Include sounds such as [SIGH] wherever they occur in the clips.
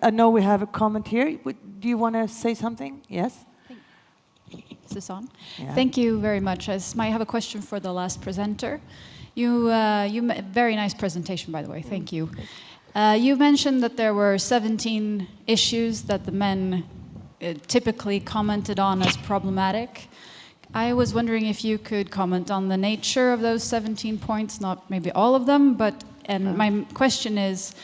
I know we have a comment here. Do you want to say something? Yes? Is this on? Yeah. Thank you very much. I might have a question for the last presenter. You, uh, you very nice presentation, by the way. Thank you. Uh, you mentioned that there were 17 issues that the men uh, typically commented on as problematic. I was wondering if you could comment on the nature of those 17 points, not maybe all of them, but, and my question is,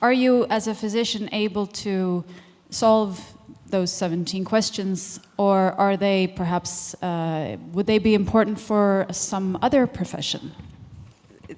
are you as a physician able to solve those 17 questions, or are they perhaps, uh, would they be important for some other profession?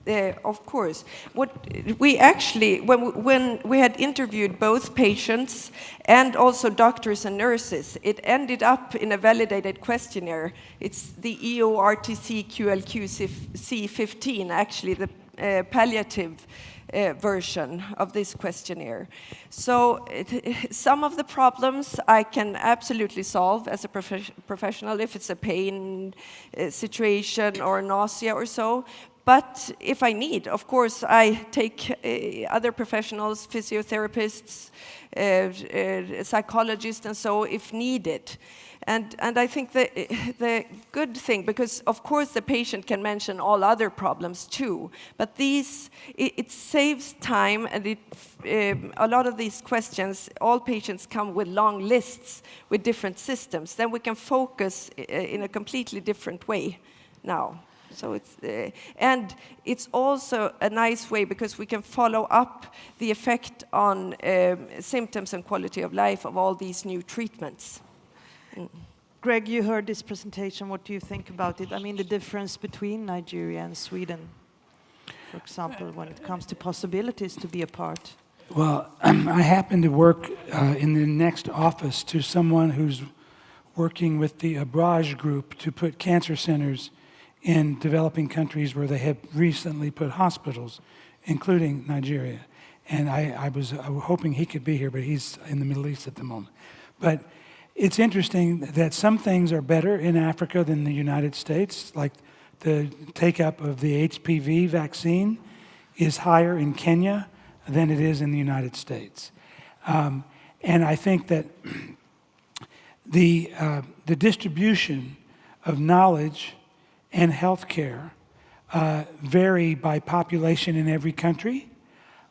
Uh, of course. What we actually, when we, when we had interviewed both patients and also doctors and nurses, it ended up in a validated questionnaire. It's the EORTC QLQ C15, actually the uh, palliative uh, version of this questionnaire. So it, [LAUGHS] some of the problems I can absolutely solve as a prof professional if it's a pain uh, situation or nausea or so, but if I need, of course, I take uh, other professionals, physiotherapists, uh, uh, psychologists, and so if needed. And, and I think the, [LAUGHS] the good thing, because of course the patient can mention all other problems too, but these, it, it saves time and it, um, a lot of these questions, all patients come with long lists with different systems. Then we can focus uh, in a completely different way now. So it's, uh, and it's also a nice way because we can follow up the effect on um, symptoms and quality of life of all these new treatments. Greg, you heard this presentation. What do you think about it? I mean, the difference between Nigeria and Sweden, for example, when it comes to possibilities to be a part. Well, [CLEARS THROAT] I happen to work uh, in the next office to someone who's working with the Abraaj group to put cancer centers in developing countries where they have recently put hospitals, including Nigeria. And I, I, was, was hoping he could be here, but he's in the Middle East at the moment. But it's interesting that some things are better in Africa than the United States, like the take-up of the HPV vaccine is higher in Kenya than it is in the United States. Um, and I think that [CLEARS THROAT] the, uh, the distribution of knowledge and healthcare uh, vary by population in every country.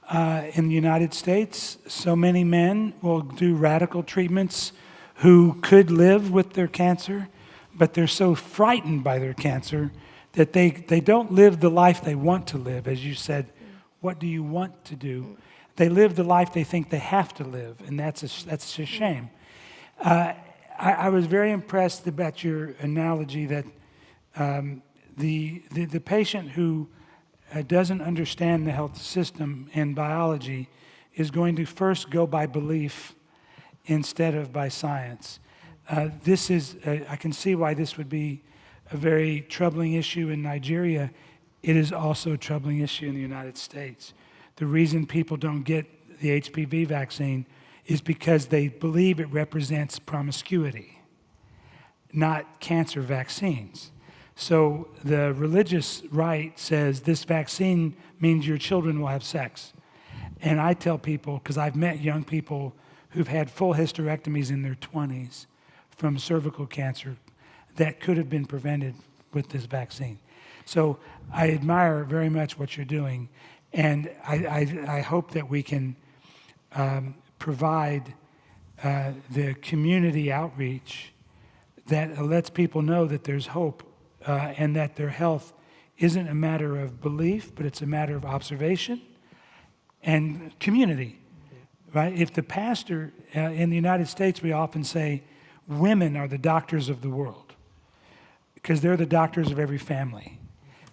Uh, in the United States, so many men will do radical treatments who could live with their cancer, but they're so frightened by their cancer that they, they don't live the life they want to live. As you said, what do you want to do? They live the life they think they have to live, and that's a, that's a shame. Uh, I, I was very impressed about your analogy that um, the, the, the, patient who uh, doesn't understand the health system and biology is going to first go by belief instead of by science. Uh, this is, uh, I can see why this would be a very troubling issue in Nigeria. It is also a troubling issue in the United States. The reason people don't get the HPV vaccine is because they believe it represents promiscuity, not cancer vaccines. So the religious right says this vaccine means your children will have sex. And I tell people, because I've met young people who've had full hysterectomies in their 20s from cervical cancer that could have been prevented with this vaccine. So I admire very much what you're doing, and I, I, I hope that we can um, provide uh, the community outreach that lets people know that there's hope uh, and that their health isn't a matter of belief, but it's a matter of observation and community, right? If the pastor, uh, in the United States, we often say women are the doctors of the world because they're the doctors of every family.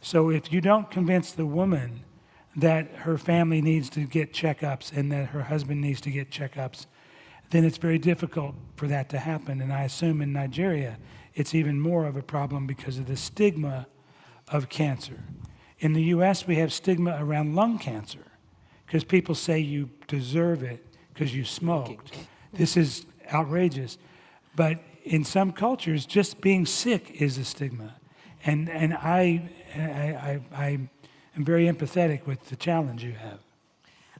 So if you don't convince the woman that her family needs to get checkups and that her husband needs to get checkups, then it's very difficult for that to happen. And I assume in Nigeria, it's even more of a problem because of the stigma of cancer. In the US, we have stigma around lung cancer because people say you deserve it because you smoked. This is outrageous. But in some cultures, just being sick is a stigma. And, and I, I, I, I am very empathetic with the challenge you have.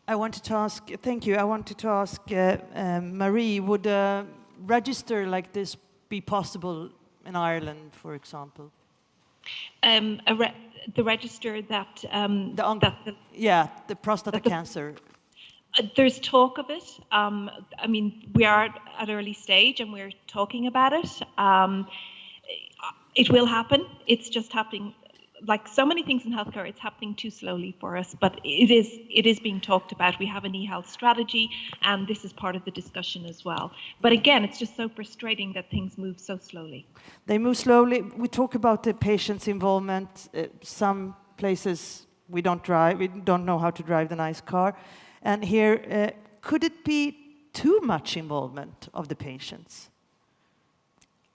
I wanted to ask, thank you. I wanted to ask uh, um, Marie, would a register like this be possible in Ireland, for example? Um, a re- the register that, um, The on- that the, Yeah, the prostate That the- cancer. There's talk of it. Um, I mean, we are at early stage and we're talking about it. Um, it will happen. It's just happening. Like so many things in healthcare, it's happening too slowly for us. But it is it is being talked about. We have an e-health strategy, and this is part of the discussion as well. But again, it's just so frustrating that things move so slowly. They move slowly. We talk about the patient's involvement. Uh, some places we don't drive, we don't know how to drive the nice car. And here, uh, could it be too much involvement of the patients?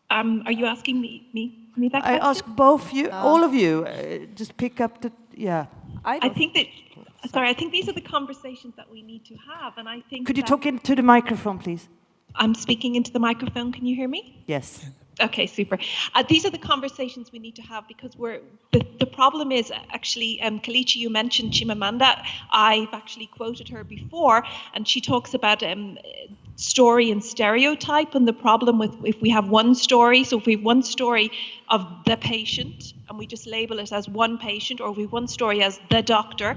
Um, are you asking me me, me that I ask both you, all of you, uh, just pick up the, yeah. I I think that, sorry, I think these are the conversations that we need to have, and I think. Could you talk into the microphone, please? I'm speaking into the microphone. Can you hear me? Yes. Okay, super. Uh, these are the conversations we need to have because we're the, the problem is actually um, Kelechi, you mentioned Chimamanda. I've actually quoted her before, and she talks about um, story and stereotype, and the problem with if we have one story. So if we have one story of the patient, and we just label it as one patient, or if we have one story as the doctor.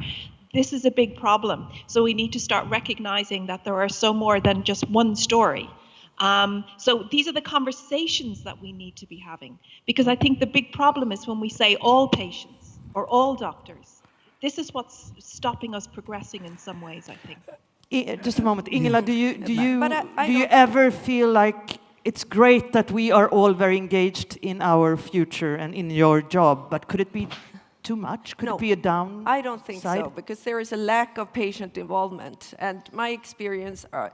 This is a big problem. So we need to start recognizing that there are so more than just one story. Um, so these are the conversations that we need to be having because I think the big problem is when we say all patients or all doctors. This is what's stopping us progressing in some ways, I think. I, just a moment, Ingela, do you do you I- I do you ever feel like it's great that we are all very engaged in our future and in your job, but could it be too much? Could No, it be a down? I don't think side? so because there is a lack of patient involvement, and my experience are,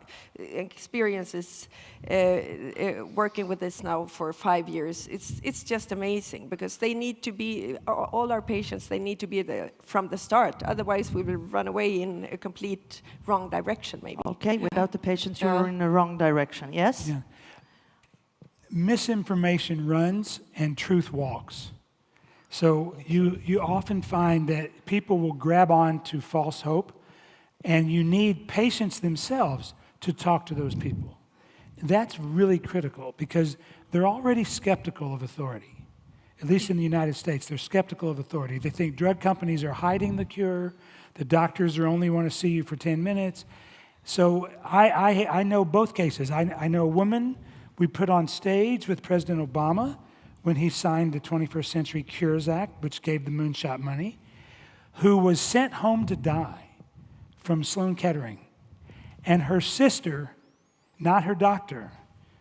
experiences uh, uh, working with this now for five years. It's it's just amazing because they need to be all our patients. They need to be there from the start. Otherwise, we will run away in a complete wrong direction, maybe. Okay, without the patients, you're Yeah. in the wrong direction. Yes. Yeah. Misinformation runs and truth walks. So you, you often find that people will grab on to false hope, and you need patients themselves to talk to those people. That's really critical because they're already skeptical of authority. At least in the United States, they're skeptical of authority. They think drug companies are hiding the cure, the doctors are only want to see you for 10 minutes. So I, I, I know both cases. I, I know a woman we put on stage with President Obama when he signed the 21st Century Cures Act, which gave the moonshot money, who was sent home to die from Sloan Kettering. And her sister, not her doctor,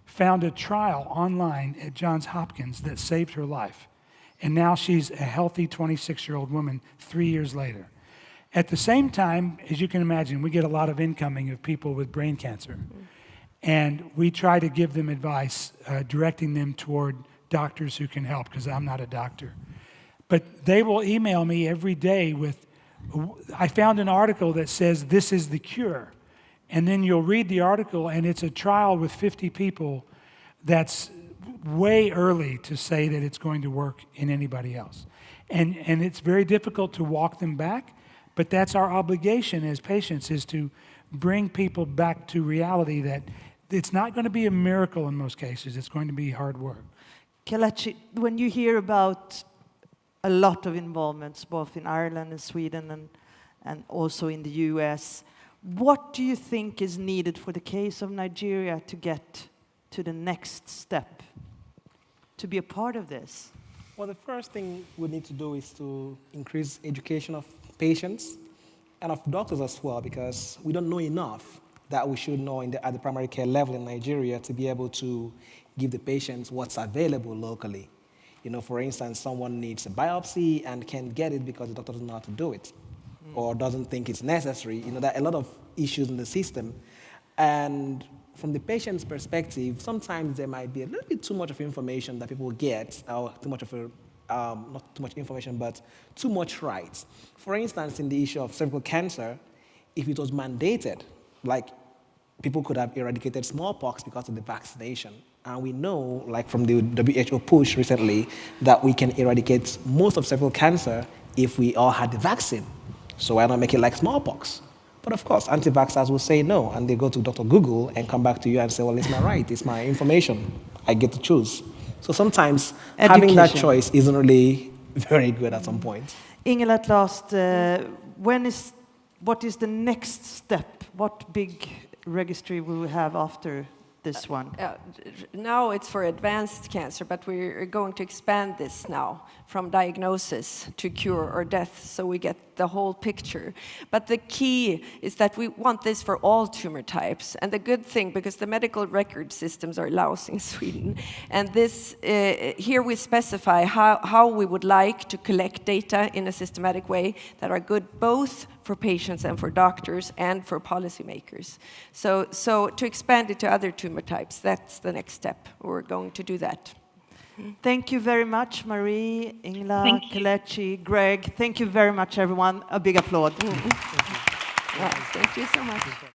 found a trial online at Johns Hopkins that saved her life. And now she's a healthy 26 year old woman three years later. At the same time, as you can imagine, we get a lot of incoming of people with brain cancer. And we try to give them advice, uh, directing them toward doctors who can help, because I'm not a doctor. But they will email me every day with, I found an article that says this is the cure. And then you'll read the article, and it's a trial with 50 people that's way early to say that it's going to work in anybody else. And, and it's very difficult to walk them back, but that's our obligation as patients is to bring people back to reality that it's not going to be a miracle in most cases. It's going to be hard work. Kelechi, when you hear about a lot of involvements, both in Ireland and Sweden and, and also in the US, what do you think is needed for the case of Nigeria to get to the next step, to be a part of this? Well, the first thing we need to do is to increase education of patients and of doctors as well, because we don't know enough that we should know in the, at the primary care level in Nigeria to be able to give the patients what's available locally. You know, for instance, someone needs a biopsy and can't get it because the doctor doesn't know how to do it mm. or doesn't think it's necessary. You know, there are a lot of issues in the system. And from the patient's perspective, sometimes there might be a little bit too much of information that people get, or too much of a, um, not too much information, but too much rights. For instance, in the issue of cervical cancer, if it was mandated, like people could have eradicated smallpox because of the vaccination. And we know, like from the WHO push recently, that we can eradicate most of cervical cancer if we all had the vaccine. So why not make it like smallpox? But of course, anti-vaxxers will say no, and they go to Dr. Google and come back to you and say, well, it's my right, it's my information. I get to choose. So sometimes having that choice isn't really [LAUGHS] very good at some point. Ingela, at last, uh, when is, what is the next step? What big registry will we have after this one? Uh, now it's for advanced cancer, but we're going to expand this now from diagnosis to cure or death, so we get the whole picture. But the key is that we want this for all tumor types. And the good thing, because the medical record systems are lousy in [LAUGHS] Sweden, and this uh, here we specify how, how we would like to collect data in a systematic way that are good both for patients and for doctors and for policymakers. So, so to expand it to other tumor types, that's the next step. We're going to do that. Thank you very much, Marie, Ingela, Thank. Kelechi, Greg. Thank you very much, everyone. A big applaud. Well, mm. thank you so much.